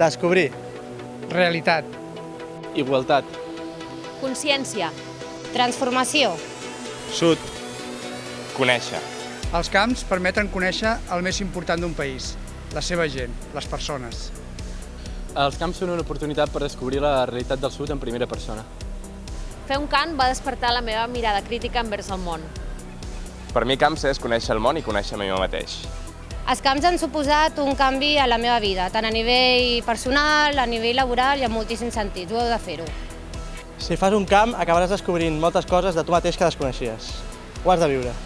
Descobrir. Realitat. Igualtat. Consciència. Transformació. Sud. Conèixer. Els camps permeten conèixer el més important d'un país, la seva gent, les persones. Els camps són una oportunitat per descobrir la realitat del sud en primera persona. Fer un cant va despertar la meva mirada crítica envers el món. Per mi camps és conèixer el món i conèixer a mi mateix. Els camps han suposat un canvi a la meva vida, tant a nivell personal, a nivell laboral i en moltíssims sentits, ho heu de fer-ho. Si fas un camp, acabaràs descobrint moltes coses de tu mateix que desconeixies. Ho has de viure.